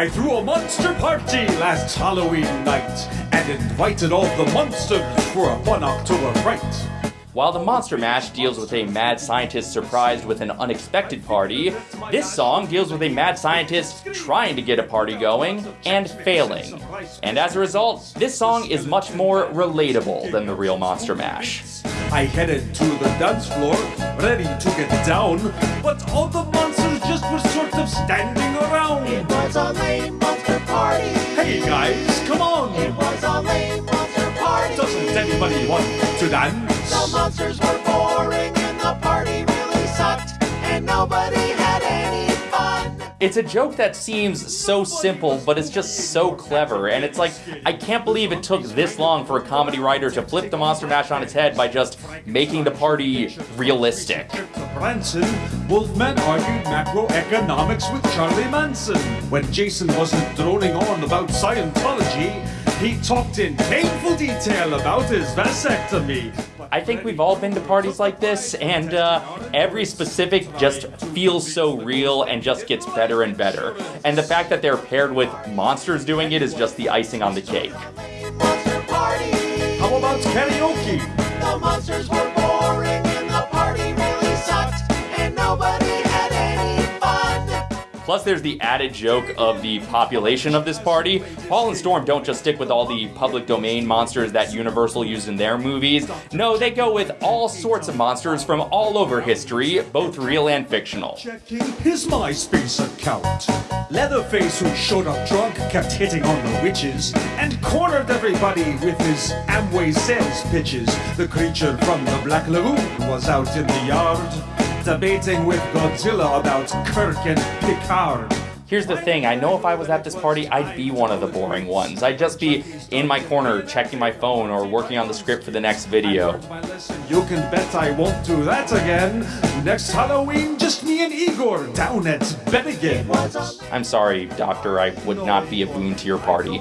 I threw a monster party last Halloween night and invited all the monsters for a fun October fright. While the Monster Mash deals with a mad scientist surprised with an unexpected party, this song deals with a mad scientist trying to get a party going and failing. And as a result, this song is much more relatable than the real Monster Mash. I headed to the dance floor, ready to get down, but all the monsters just were sort of standing around. Party. Doesn't anybody want to dance? The monsters were boring and the party really sucked. And nobody had any fun. It's a joke that seems so simple, but it's just so clever. And it's like, I can't believe it took this long for a comedy writer to flip the Monster Mash on its head by just making the party realistic. Branson, Wolfman argued macroeconomics with Charlie Manson. When Jason wasn't droning on about Scientology, he talked in painful detail about his vasectomy. I think we've all been to parties like this, and uh, every specific just feels so real and just gets better and better. And the fact that they're paired with monsters doing it is just the icing on the cake. Lame monster party. How about karaoke? The monsters were Plus, there's the added joke of the population of this party. Paul and Storm don't just stick with all the public domain monsters that Universal used in their movies. No, they go with all sorts of monsters from all over history, both real and fictional. Checking his MySpace account. Leatherface, who showed up drunk, kept hitting on the witches and cornered everybody with his Amway sales pitches. The creature from the Black Lagoon was out in the yard, debating with Godzilla about Kirk and Picard. Here's the thing, I know if I was at this party, I'd be one of the boring ones. I'd just be in my corner checking my phone or working on the script for the next video. You can bet I won't do that again. Next Halloween, just me and Igor down at Bennigan. I'm sorry, Doctor, I would not be a boon to your party.